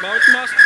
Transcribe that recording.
Mount Master.